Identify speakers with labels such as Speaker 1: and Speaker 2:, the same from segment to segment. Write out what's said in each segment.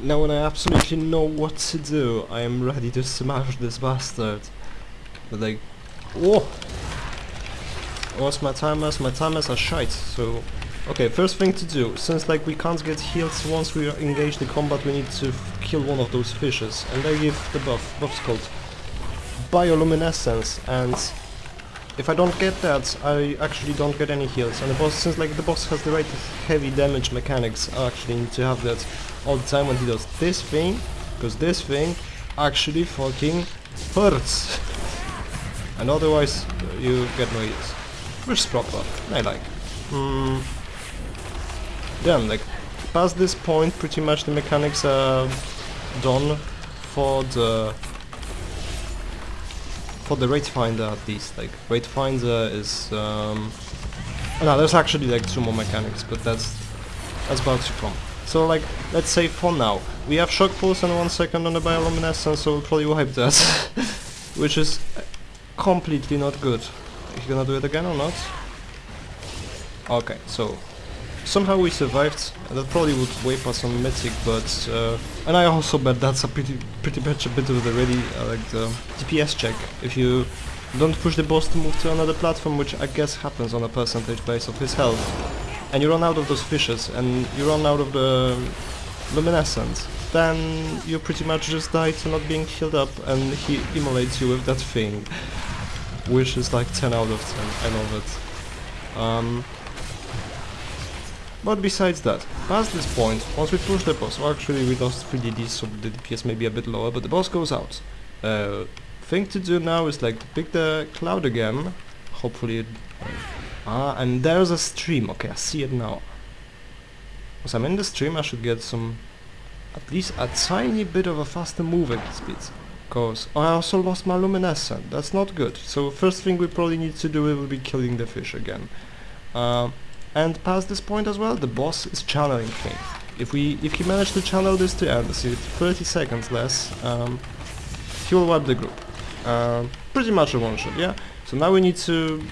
Speaker 1: Now when I absolutely know what to do, I am ready to smash this bastard. But like, Oh! What's my timers? My timers are shite, so... Okay, first thing to do, since like we can't get heals once we engage the combat, we need to kill one of those fishes. And they give the buff, buff's called Bioluminescence, and if I don't get that, I actually don't get any heals. And the boss, since like the boss has the right heavy damage mechanics, I actually need to have that all the time when he does this thing, because this thing actually fucking hurts. and otherwise, you get no heals. Which is proper, I like. Hmm. Damn, like, past this point, pretty much the mechanics are done for the for the raid finder at least. Like raid finder is um no, there's actually like two more mechanics, but that's that's about to come. So like let's say for now we have shock pulse and one second on the bioluminescence, so we'll probably wipe that, which is completely not good. Are you gonna do it again or not? Okay, so somehow we survived. That probably would wipe us on mythic, but uh, and I also bet that's a pretty pretty much a bit of the ready uh, like the DPS check. If you don't push the boss to move to another platform, which I guess happens on a percentage base of his health, and you run out of those fishes and you run out of the luminescence, then you pretty much just die to not being healed up, and he immolates you with that thing, which is like 10 out of 10. I love it. Um, but besides that, past this point, once we push the boss, well actually we lost 3 DDs so the DPS may be a bit lower, but the boss goes out. Uh, thing to do now is like pick the cloud again, hopefully it... Ah, and there's a stream, okay, I see it now. Once I'm in the stream I should get some... at least a tiny bit of a faster moving speed. Cause I also lost my luminescent, that's not good. So first thing we probably need to do will be killing the fish again. Uh, and past this point as well, the boss is channeling things. If we, if he managed to channel this to end, see 30 seconds less, um, he will wipe the group. Um, pretty much a one shot, yeah? So now we need to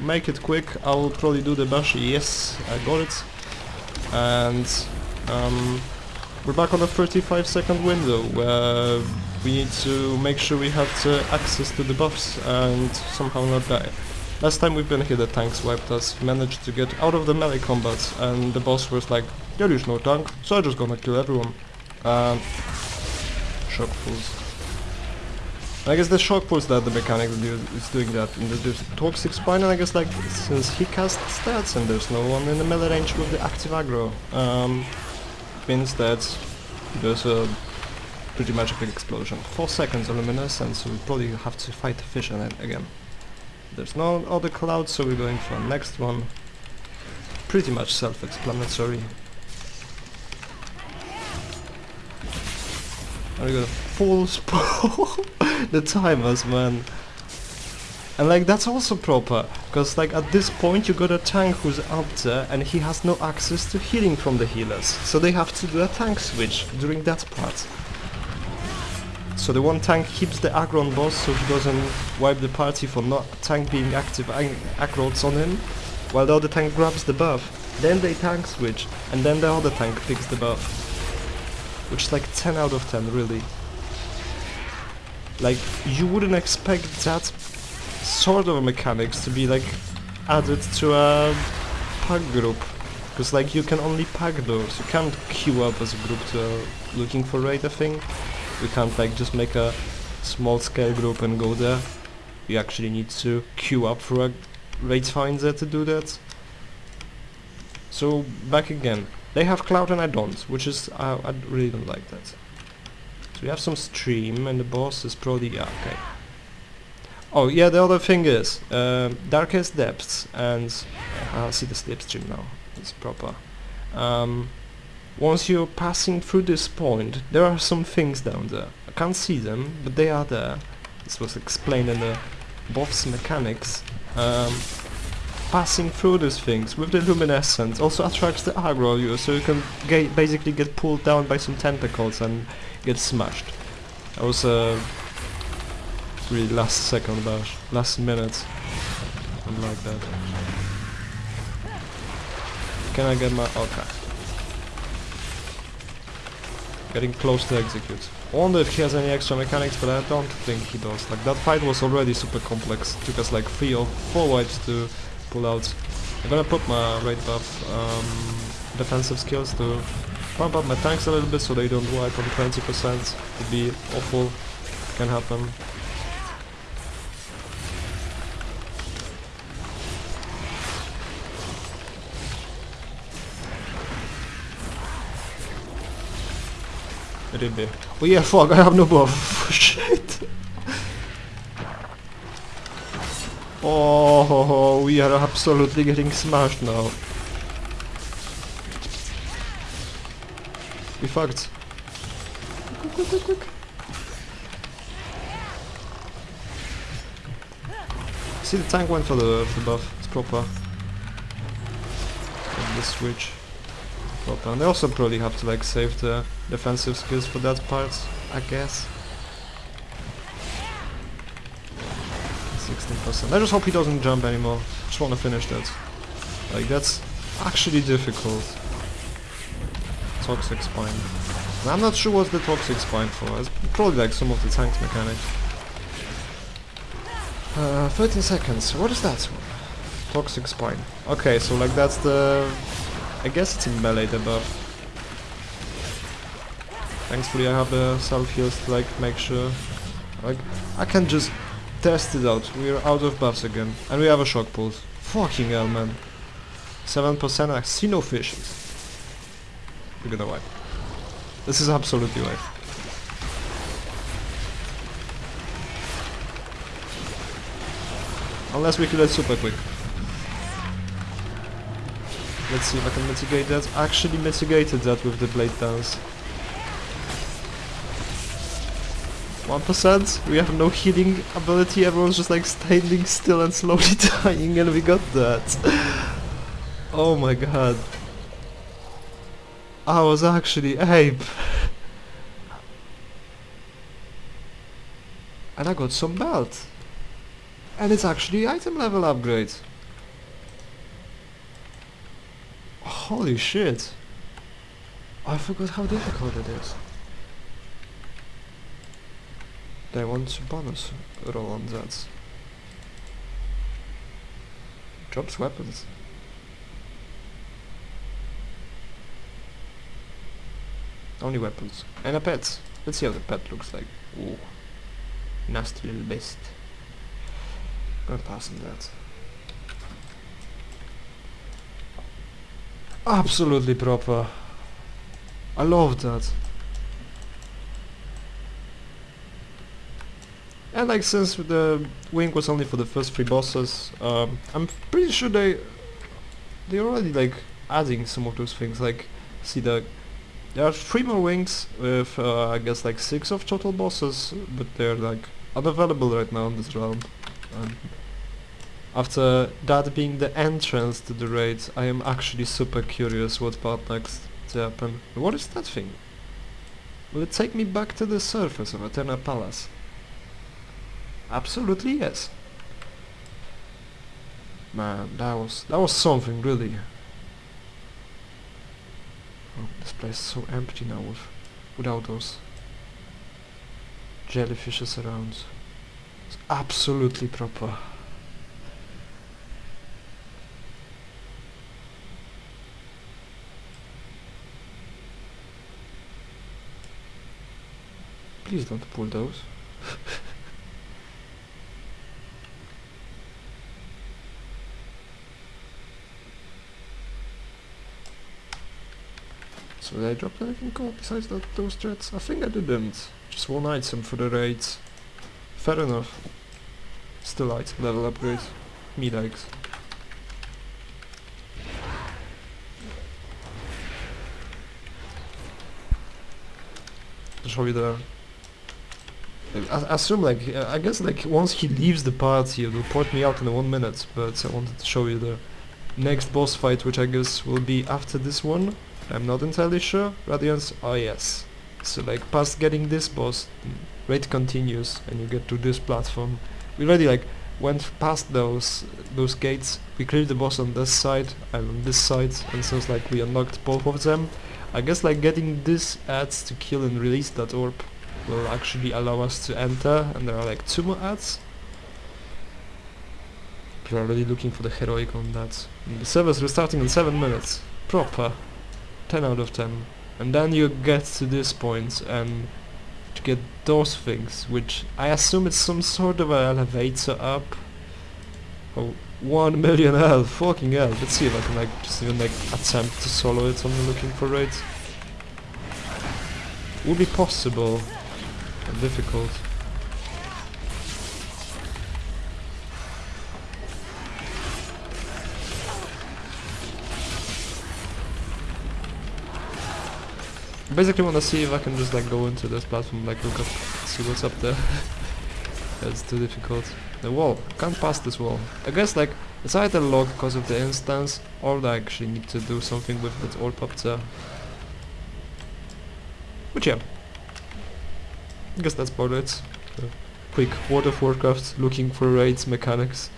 Speaker 1: make it quick. I will probably do the bash. Yes, I got it. And um, we're back on the 35 second window where we need to make sure we have the access to the buffs and somehow not die. Last time we've been here the tanks wiped us, managed to get out of the melee combat and the boss was like, there is no tank, so I'm just gonna kill everyone. Um, shock pulse. I guess the shock pulse that the mechanic is doing that. And there's toxic spine and I guess like since he casts stats and there's no one in the melee range with the active aggro, um, means that there's a pretty much a big explosion. Four seconds of luminescence, so we probably have to fight the fish in it again. There's no other cloud, so we're going for the next one. Pretty much self-explanatory. And we got a full spawn. the timers, man. And like that's also proper, because like at this point you got a tank who's up there and he has no access to healing from the healers. So they have to do a tank switch during that part. So the one tank keeps the aggro on boss so he doesn't wipe the party for not tank being active ag aggrots on him, while the other tank grabs the buff. Then they tank switch, and then the other tank picks the buff. Which is like 10 out of 10, really. Like, you wouldn't expect that sort of mechanics to be like added to a pack group. Because like you can only pack those, you can't queue up as a group to uh, looking for raid I think. You can't like just make a small scale group and go there. You actually need to queue up for a raid finder to do that. So back again. They have cloud and I don't, which is I, I really don't like that. So we have some stream and the boss is probably yeah okay. Oh yeah, the other thing is um, darkest depths and I see the slipstream now. It's proper. Um, once you're passing through this point, there are some things down there. I can't see them, but they are there. This was explained in the boss mechanics. Um, passing through these things with the luminescence also attracts the aggro you, so you can basically get pulled down by some tentacles and get smashed. That was a really last second bash, last minute, something like that. Can I get my okay? getting close to execute. Wonder if he has any extra mechanics, but I don't think he does. Like that fight was already super complex. Took us like three or four wipes to pull out. I'm gonna put my raid buff um, defensive skills to pump up my tanks a little bit so they don't wipe on 20%. Would be awful. Can happen. Ryby. Oh yeah, fuck, I have no buff. Oh, we are absolutely getting smashed now. We fucked. Quick, quick, quick, quick. See, the tank went for the, the buff. It's proper. And the switch. Proper. And they also probably have to like save the defensive skills for that part, I guess. 16%. I just hope he doesn't jump anymore. Just want to finish that. Like, that's actually difficult. Toxic Spine. And I'm not sure what the Toxic Spine for. It's probably like some of the tanks mechanic. Uh, 13 seconds. What is that? Toxic Spine. Okay, so like that's the... I guess it's in melee buff. Thankfully I have the self heals to like make sure. Like, I can just test it out. We're out of buffs again. And we have a shock pulse. Fucking hell, man. 7% I see no fishes. We're gonna wipe. This is absolutely wipe. Unless we kill it super quick. Let's see if I can mitigate that. Actually mitigated that with the blade dance. 1%? We have no healing ability, everyone's just like standing still and slowly dying and we got that. oh my god. I was actually ape. and I got some belt. And it's actually item level upgrade. Holy shit. I forgot how difficult it is. They want bonus roll on that. Drops weapons. Only weapons. And a pet. Let's see how the pet looks like. Ooh. Nasty little beast. Gonna pass on that. Absolutely proper. I love that. And like since the wing was only for the first three bosses, um, I'm pretty sure they they already like adding some of those things. Like see the there are three more wings with uh, I guess like six of total bosses, but they're like unavailable right now in this realm. Um, after that being the entrance to the raid, I am actually super curious what part next to happen. What is that thing? Will it take me back to the surface of Eternal Palace? Absolutely yes. Man, that was that was something really. Oh, this place is so empty now with without those jellyfishes around. It's absolutely proper. Please don't pull those. So did I drop anything cool besides those threats? I think I didn't. Just one item for the raids. Fair enough. Still item level upgrade. Me likes. Show you the... I assume like, uh, I guess like once he leaves the party he'll report me out in one minute, but I wanted to show you the next boss fight which I guess will be after this one. I'm not entirely sure. Radiance, oh yes. So like past getting this boss, raid continues and you get to this platform. We already like went past those those gates. We cleared the boss on this side and on this side and so it's like we unlocked both of them. I guess like getting this ads to kill and release that orb will actually allow us to enter and there are like two more ads. Are already looking for the heroic on that. And the server's restarting in 7 minutes. Proper. 10 out of 10. And then you get to this point and to get those things, which I assume it's some sort of an elevator up. Oh, 1 million health, fucking hell. Let's see if I can like just even like attempt to solo it, I'm looking for raids. Would be possible, but difficult. Basically wanna see if I can just like go into this platform, like look up, see what's up there. That's too difficult. The wall, can't pass this wall. I guess like it's either locked because of the instance, or I actually need to do something with that orb up there. But yeah, I guess that's about it. Uh, quick World of Warcraft looking for raids mechanics.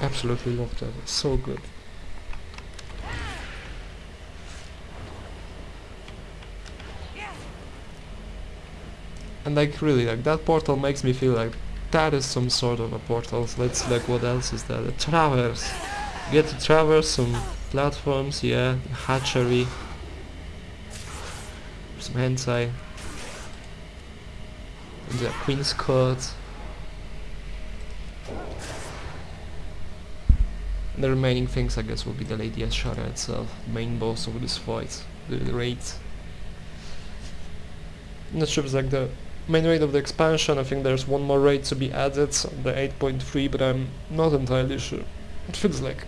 Speaker 1: Absolutely love that. It's so good. And like really, like that portal makes me feel like that is some sort of a portal. Let's like what else is there? The traverse. Get to traverse some platforms, yeah, hatchery, some hentai, and the Queen's Court. The remaining things I guess will be the Lady Azshara itself, main boss of this fight, the, raid. Not sure if it's like the main raid of the expansion, I think there's one more raid to be added the 8.3, but I'm not entirely sure. It feels like